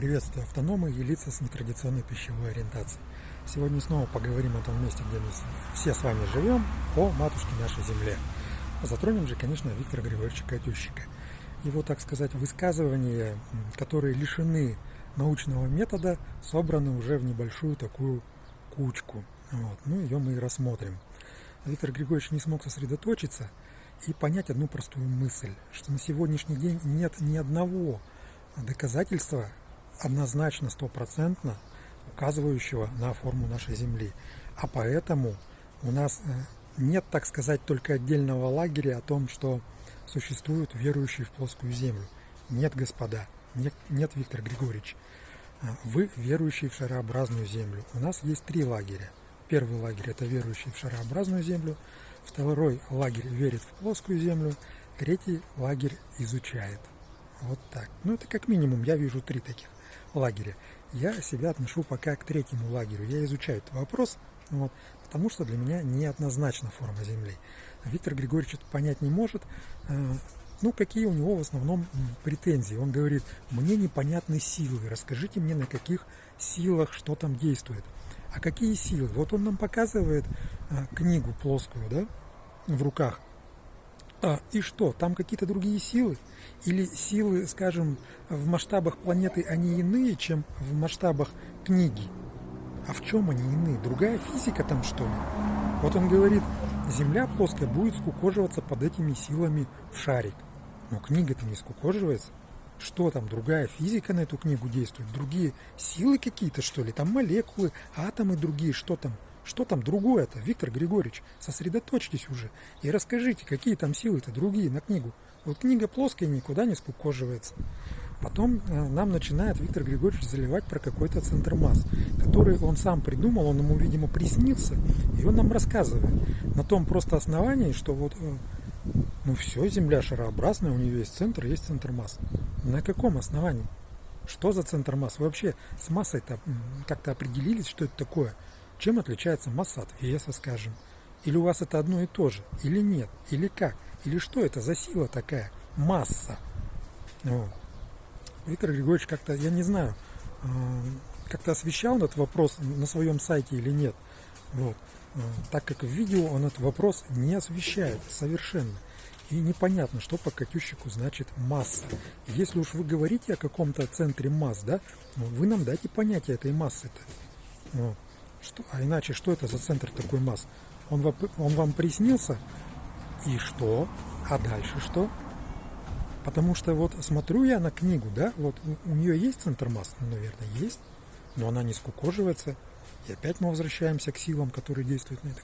Приветствую автономы и лица с нетрадиционной пищевой ориентацией. Сегодня снова поговорим о том месте, где мы все с вами живем, о матушке нашей земле. Затронем же, конечно, Виктора Григорьевича Катющика. Его, так сказать, высказывания, которые лишены научного метода, собраны уже в небольшую такую кучку. Вот. Ну, ее мы и рассмотрим. Виктор Григорьевич не смог сосредоточиться и понять одну простую мысль, что на сегодняшний день нет ни одного доказательства однозначно, стопроцентно указывающего на форму нашей Земли. А поэтому у нас э, нет, так сказать, только отдельного лагеря о том, что существуют верующие в плоскую Землю. Нет, господа, нет, нет Виктор Григорьевич. Э, вы верующие в шарообразную Землю. У нас есть три лагеря. Первый лагерь – это верующие в шарообразную Землю. Второй лагерь верит в плоскую Землю. Третий лагерь изучает. Вот так. Ну, это как минимум, я вижу три таких лагеря. Я себя отношу пока к третьему лагерю. Я изучаю этот вопрос, вот, потому что для меня неоднозначна форма Земли. Виктор Григорьевич это понять не может. Э, ну, какие у него в основном претензии? Он говорит, мне непонятны силы, расскажите мне, на каких силах что там действует. А какие силы? Вот он нам показывает э, книгу плоскую, да, в руках. А, и что, там какие-то другие силы? Или силы, скажем, в масштабах планеты они иные, чем в масштабах книги? А в чем они иные? Другая физика там, что ли? Вот он говорит, Земля плоская будет скукоживаться под этими силами в шарик. Но книга-то не скукоживается. Что там, другая физика на эту книгу действует? Другие силы какие-то, что ли? Там молекулы, атомы другие, что там? Что там другое-то, Виктор Григорьевич? Сосредоточьтесь уже и расскажите, какие там силы-то другие на книгу. Вот книга плоская никуда не скукоживается. Потом э, нам начинает Виктор Григорьевич заливать про какой-то центр масс, который он сам придумал, он ему, видимо, приснился, и он нам рассказывает на том просто основании, что вот, э, ну все, Земля шарообразная, у нее есть центр, есть центр масс. На каком основании? Что за центр масс? Вы вообще с массой-то как-то определились, что это такое? Чем отличается масса от веса, скажем? Или у вас это одно и то же? Или нет? Или как? Или что это за сила такая? Масса. Вот. Виктор Григорьевич как-то, я не знаю, э, как-то освещал этот вопрос на своем сайте или нет. Вот. Э, так как в видео он этот вопрос не освещает совершенно. И непонятно, что по Катющику значит масса. Если уж вы говорите о каком-то центре масс, да, ну, вы нам дайте понятие этой массы-то. Вот. Что, а иначе, что это за центр такой масс? Он, он вам приснился? И что? А дальше что? Потому что вот смотрю я на книгу, да, вот у, нее есть центр масс? Ну, наверное, есть, но она не скукоживается. И опять мы возвращаемся к силам, которые действуют на эту,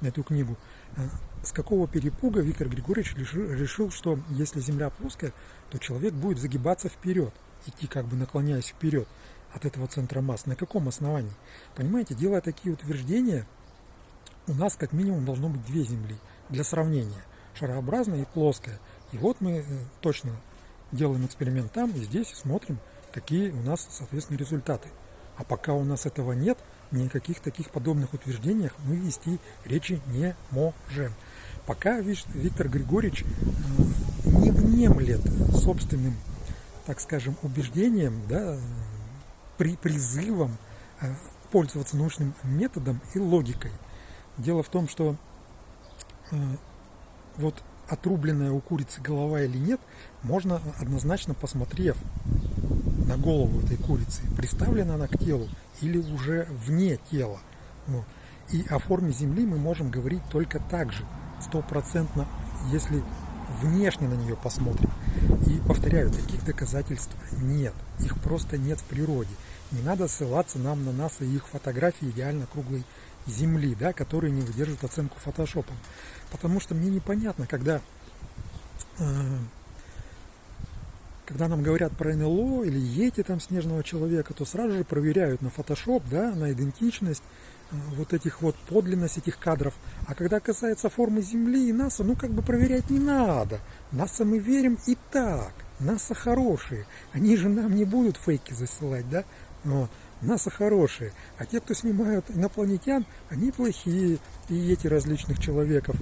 на эту книгу. А с какого перепуга Виктор Григорьевич решил, что если Земля плоская, то человек будет загибаться вперед, идти как бы наклоняясь вперед от этого центра масс. На каком основании? Понимаете, делая такие утверждения, у нас как минимум должно быть две Земли для сравнения. Шарообразная и плоская. И вот мы э, точно делаем эксперимент там и здесь смотрим, какие у нас, соответственно, результаты. А пока у нас этого нет, никаких таких подобных утверждениях мы вести речи не можем. Пока Виктор Григорьевич э, не внемлет собственным, так скажем, убеждением, да, при призывом э, пользоваться научным методом и логикой. Дело в том, что э, вот отрубленная у курицы голова или нет, можно однозначно посмотрев на голову этой курицы, приставлена она к телу или уже вне тела. И о форме Земли мы можем говорить только так же, стопроцентно, если внешне на нее посмотрим. И повторяю, таких доказательств нет. Их просто нет в природе. Не надо ссылаться нам на нас и их фотографии идеально круглой земли, да, которые не выдерживают оценку фотошопом. Потому что мне непонятно, когда, э, когда нам говорят про НЛО или ети там снежного человека, то сразу же проверяют на фотошоп, да, на идентичность, вот этих вот подлинность этих кадров. А когда касается формы Земли и НАСА, ну как бы проверять не надо. НАСА мы верим и так. НАСА хорошие. Они же нам не будут фейки засылать, да? Вот. НАСА хорошие, а те, кто снимают инопланетян, они плохие, и эти различных человеков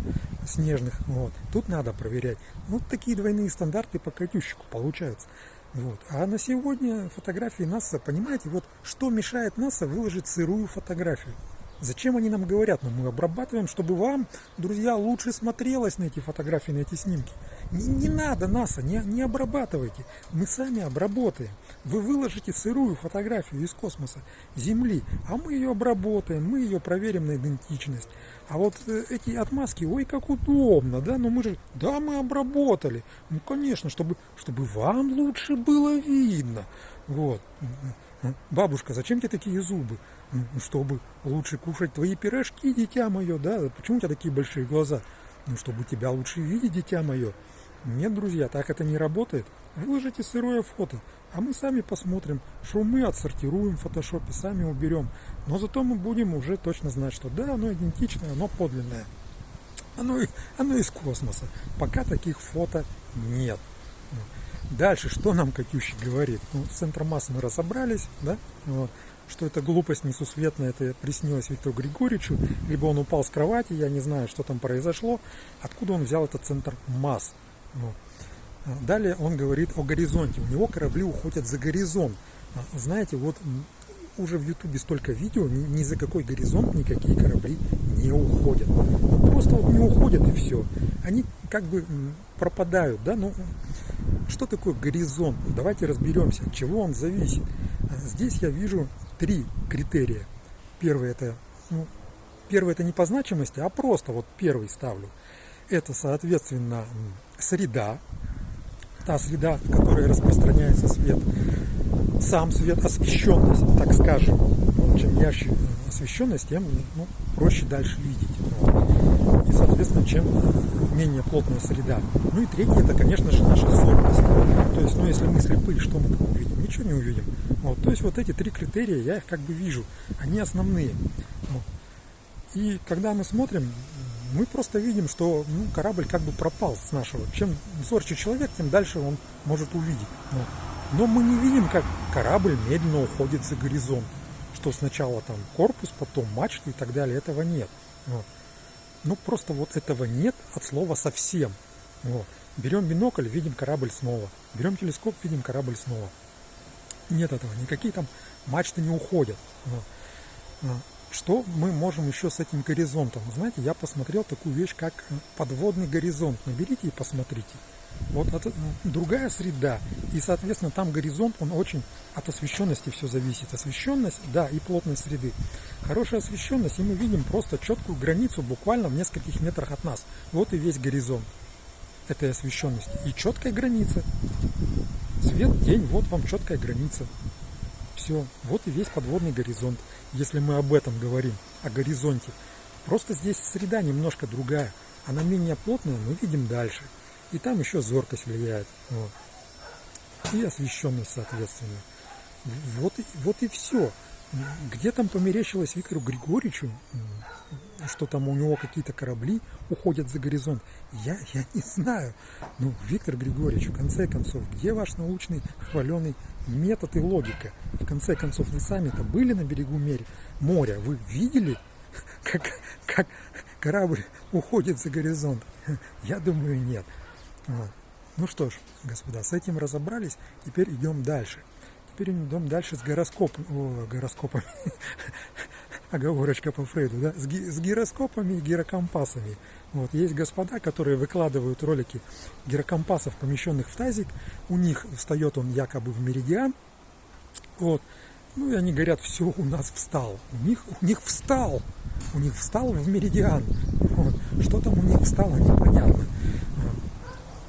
снежных. Вот. Тут надо проверять. Вот такие двойные стандарты по Катющику получаются. Вот. А на сегодня фотографии НАСА, понимаете, вот что мешает НАСА выложить сырую фотографию? Зачем они нам говорят? Ну, мы обрабатываем, чтобы вам, друзья, лучше смотрелось на эти фотографии, на эти снимки. Не, не надо НАСА, не, не обрабатывайте. Мы сами обработаем. Вы выложите сырую фотографию из космоса, Земли, а мы ее обработаем, мы ее проверим на идентичность. А вот э, эти отмазки, ой, как удобно, да, но мы же, да, мы обработали. Ну, конечно, чтобы, чтобы вам лучше было видно. Вот. Бабушка, зачем тебе такие зубы? Чтобы лучше кушать твои пирожки, дитя мое, да? Почему у тебя такие большие глаза? Ну, чтобы тебя лучше видеть, дитя мое. Нет, друзья, так это не работает. Выложите сырое фото, а мы сами посмотрим, что мы отсортируем в фотошопе, сами уберем. Но зато мы будем уже точно знать, что да, оно идентичное, оно подлинное. Оно, оно из космоса. Пока таких фото нет. Дальше, что нам Катющий говорит? Ну, с центром массы мы разобрались, да? Вот. Что это глупость несусветная, это приснилось Виктору Григорьевичу, либо он упал с кровати, я не знаю, что там произошло, откуда он взял этот центр масс. Вот. А далее он говорит о горизонте. У него корабли уходят за горизонт. А, знаете, вот уже в Ютубе столько видео, ни, за какой горизонт никакие корабли не уходят. Просто вот не уходят и все. Они как бы пропадают, да, ну что такое горизонт? Давайте разберемся, от чего он зависит. А, здесь я вижу три критерия. Первый это, ну, первый это не по значимости, а просто вот первый ставлю. Это, соответственно, среда, та среда, в которой распространяется свет, сам свет, освещенность, так скажем. Ну, чем ярче освещенность, тем ну, проще дальше видеть. И, соответственно, чем менее плотная среда. Ну и третье, это, конечно же, наша зоркость. То есть, ну, если мы слепые, что мы там увидим? Ничего не увидим. Вот. То есть, вот эти три критерия, я их как бы вижу. Они основные. Вот. И когда мы смотрим, мы просто видим, что ну, корабль как бы пропал с нашего. Чем зорче человек, тем дальше он может увидеть. Вот. Но мы не видим, как корабль медленно уходит за горизонт. Что сначала там корпус, потом мачты и так далее. Этого нет. Вот. Ну, просто вот этого нет от слова совсем. Вот. Берем бинокль, видим корабль снова. Берем телескоп, видим корабль снова. Нет этого. Никакие там мачты не уходят. Вот. Что мы можем еще с этим горизонтом? Знаете, я посмотрел такую вещь, как подводный горизонт. Наберите и посмотрите. Вот это другая среда. И, соответственно, там горизонт, он очень от освещенности все зависит. Освещенность, да, и плотность среды. Хорошая освещенность, и мы видим просто четкую границу буквально в нескольких метрах от нас. Вот и весь горизонт этой освещенности. И четкая граница. Свет, день, вот вам четкая граница. Все, вот и весь подводный горизонт, если мы об этом говорим, о горизонте. Просто здесь среда немножко другая. Она менее плотная, мы видим дальше. И там еще зоркость влияет. Вот. И освещенность, соответственно. Вот и, вот и все. Где там померещилось Виктору Григорьевичу, что там у него какие-то корабли уходят за горизонт, я, я не знаю. Ну, Виктор Григорьевич, в конце концов, где ваш научный хваленый метод и логика? В конце концов, вы сами-то были на берегу моря, вы видели, как, как корабль уходит за горизонт? Я думаю, нет. Вот. Ну что ж, господа, с этим разобрались, теперь идем дальше. Теперь идем дальше с гороскопом, о, гороскопами, оговорочка по Фрейду, да, с, ги, с гироскопами и гирокомпасами. Вот, есть господа, которые выкладывают ролики гирокомпасов, помещенных в тазик, у них встает он якобы в меридиан, вот, ну и они говорят, все, у нас встал, у них, у них встал, у них встал в меридиан, вот. что там у них встало, непонятно.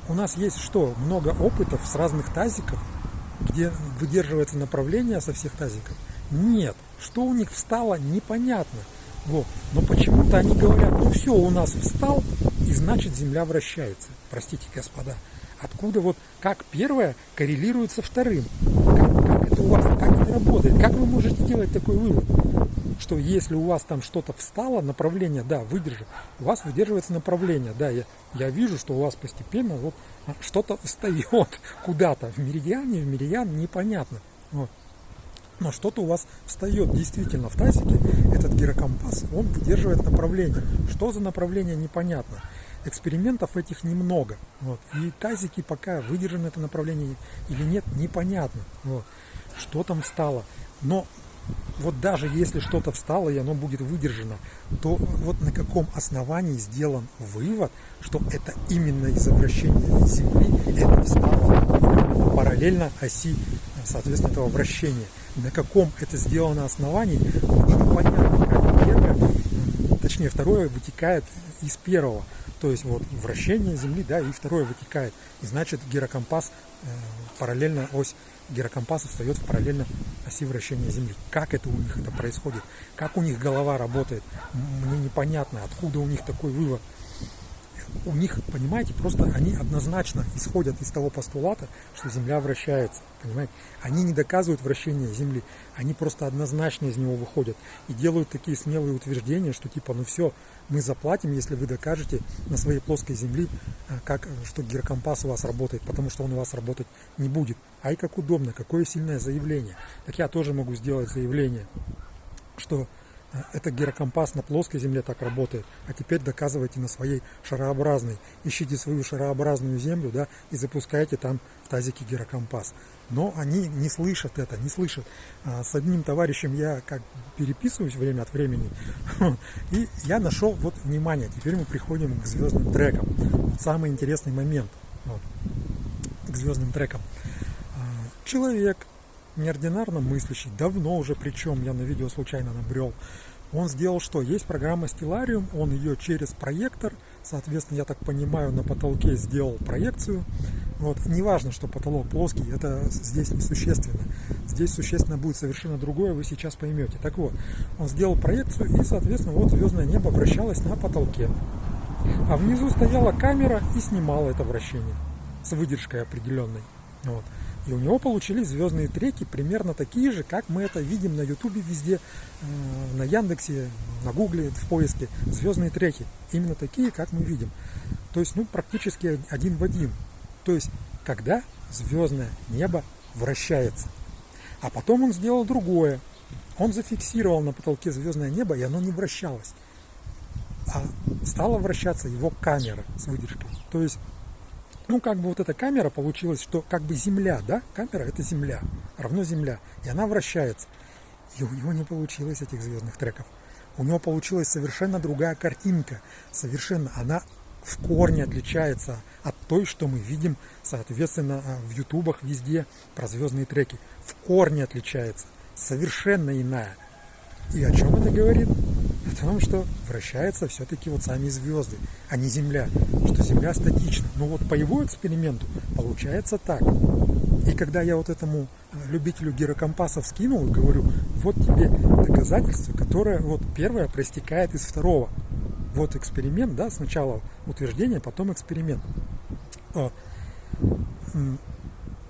У нас есть что? Много опытов с разных тазиков, где выдерживается направление со всех тазиков. Нет. Что у них встало, непонятно. Вот. Но почему-то они говорят, ну все, у нас встал, и значит Земля вращается. Простите, господа. Откуда вот, как первое коррелирует со вторым? Как, как это у вас, как это работает? Как вы можете делать такой вывод? Что если у вас там что-то встало, направление, да, выдержит, у вас выдерживается направление, да, я, я вижу, что у вас постепенно вот а, что-то встает куда-то, в меридиане, в меридиан, непонятно, вот. Но что-то у вас встает действительно в тазике, этот гирокомпас, он выдерживает направление. Что за направление, непонятно. экспериментов этих немного. Вот. И тазики пока выдержано это направление или нет, непонятно. Вот. Что там стало. Но вот даже если что-то встало и оно будет выдержано, то вот на каком основании сделан вывод, что это именно из-за вращения Земли это встало параллельно оси, соответственно, этого вращения. На каком это сделано основании, очень понятно, как первое, точнее второе вытекает из первого. То есть вот вращение Земли, да, и второе вытекает. И значит гирокомпас э, параллельно ось гирокомпаса встает в параллельно оси вращения Земли. Как это у них это происходит? Как у них голова работает? Мне непонятно, откуда у них такой вывод. У них, понимаете, просто они однозначно исходят из того постулата, что Земля вращается. Понимаете? Они не доказывают вращение Земли, они просто однозначно из него выходят и делают такие смелые утверждения, что типа, ну все, мы заплатим, если вы докажете на своей плоской земле, э, как, что гирокомпас у вас работает, потому что он у вас работать не будет. Ай, как удобно, какое сильное заявление. Так я тоже могу сделать заявление, что это гирокомпас на плоской земле так работает, а теперь доказывайте на своей шарообразной. Ищите свою шарообразную землю, да, и запускайте там в тазике гирокомпас но они не слышат это, не слышат. А с одним товарищем я как переписываюсь время от времени, и я нашел, вот, внимание, теперь мы приходим к звездным трекам. Самый интересный момент, вот, к звездным трекам. А, человек, неординарно мыслящий, давно уже, причем я на видео случайно набрел, он сделал что? Есть программа Stellarium, он ее через проектор, соответственно, я так понимаю, на потолке сделал проекцию, вот. Неважно, что потолок плоский, это здесь несущественно. Здесь существенно будет совершенно другое, вы сейчас поймете. Так вот, он сделал проекцию, и, соответственно, вот звездное небо вращалось на потолке. А внизу стояла камера и снимала это вращение с выдержкой определенной. Вот. И у него получились звездные треки примерно такие же, как мы это видим на Ютубе везде, э, на Яндексе, на Гугле, в поиске. Звездные треки. Именно такие, как мы видим. То есть, ну, практически один в один. То есть, когда звездное небо вращается. А потом он сделал другое. Он зафиксировал на потолке звездное небо, и оно не вращалось. А стала вращаться его камера с выдержкой. То есть, ну, как бы вот эта камера получилась, что как бы Земля, да, камера это Земля, равно Земля, и она вращается. И у него не получилось этих звездных треков. У него получилась совершенно другая картинка, совершенно, она в корне отличается от той, что мы видим, соответственно, а, в ютубах везде про звездные треки. В корне отличается, совершенно иная. И о чем это говорит? Том, что вращаются все-таки вот сами звезды, а не Земля, что Земля статична. Но вот по его эксперименту получается так. И когда я вот этому а, любителю гирокомпасов скинул, говорю, вот тебе доказательство, которое вот первое проистекает из второго вот эксперимент, да, сначала утверждение, потом эксперимент.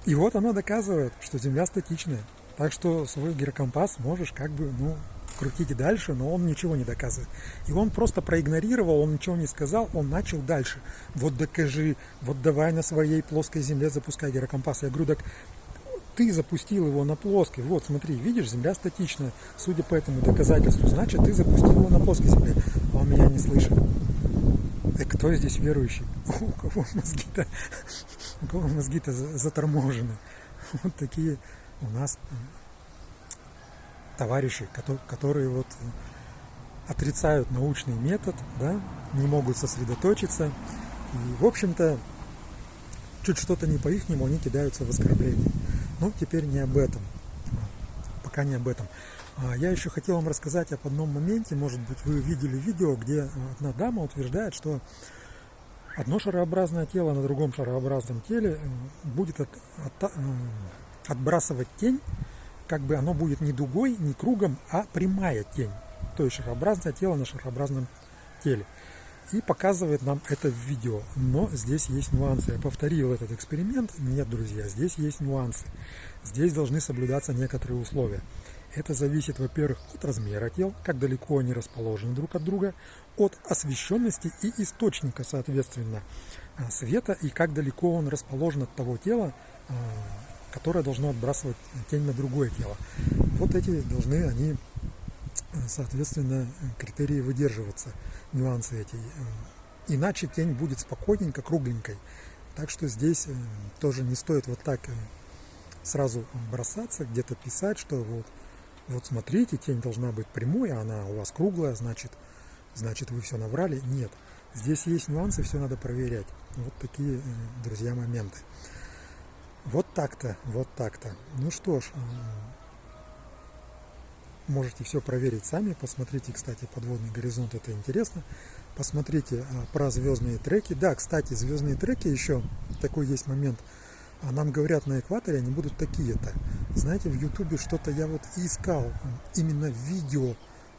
И вот оно доказывает, что Земля статичная. Так что свой гирокомпас можешь как бы, ну, крутить и дальше, но он ничего не доказывает. И он просто проигнорировал, он ничего не сказал, он начал дальше. Вот докажи, вот давай на своей плоской земле запускай гирокомпас. Я говорю, так ты запустил его на плоской. Вот, смотри, видишь, земля статичная. Судя по этому доказательству, значит, ты запустил его на плоской земле. А он меня не слышит. И кто здесь верующий? У кого мозги-то, у кого мозги-то заторможены? Вот такие у нас товарищи, которые вот отрицают научный метод, да, не могут сосредоточиться. И, в общем-то, чуть что-то не по-ихнему, они кидаются в оскорбление. Ну, теперь не об этом. Пока не об этом. А, я еще хотел вам рассказать об одном моменте. Может быть, вы видели видео, где одна дама утверждает, что одно шарообразное тело на другом шарообразном теле будет от, от, отбрасывать тень, как бы оно будет не дугой, не кругом, а прямая тень. То есть шарообразное тело на шарообразном теле и показывает нам это в видео. Но здесь есть нюансы. Я повторил этот эксперимент. Нет, друзья, здесь есть нюансы. Здесь должны соблюдаться некоторые условия. Это зависит, во-первых, от размера тел, как далеко они расположены друг от друга, от освещенности и источника, соответственно, а, света, и как далеко он расположен от того тела, а, которое должно отбрасывать тень на другое тело. Вот эти должны они соответственно, критерии выдерживаться, нюансы эти. Иначе тень будет спокойненько, кругленькой. Так что здесь тоже не стоит вот так сразу бросаться, где-то писать, что вот, вот смотрите, тень должна быть прямой, а она у вас круглая, значит, значит вы все наврали. Нет, здесь есть нюансы, все надо проверять. Вот такие, друзья, моменты. Вот так-то, вот так-то. Ну что ж, можете все проверить сами. Посмотрите, кстати, подводный горизонт, это интересно. Посмотрите а, про звездные треки. Да, кстати, звездные треки еще такой есть момент. А нам говорят на экваторе, они будут такие-то. Знаете, в Ютубе что-то я вот искал, именно видео,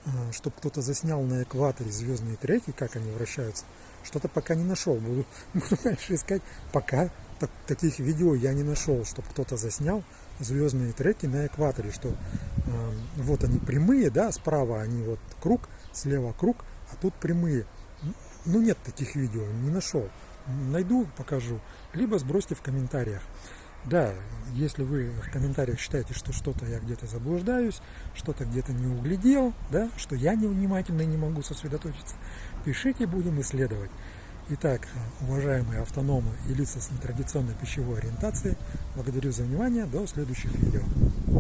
а, чтобы кто-то заснял на экваторе звездные треки, как они вращаются. Что-то пока не нашел. Буду, буду дальше искать. Пока так, таких видео я не нашел, чтобы кто-то заснял звездные треки на экваторе, что э, вот они прямые, да, справа они вот круг, слева круг, а тут прямые. Ну нет таких видео, не нашел. Найду, покажу. Либо сбросьте в комментариях. Да, если вы в комментариях считаете, что что-то я где-то заблуждаюсь, что-то где-то не углядел, да, что я невнимательно и не могу сосредоточиться, пишите, будем исследовать. Итак, уважаемые автономы и лица с нетрадиционной пищевой ориентацией, благодарю за внимание, до следующих видео.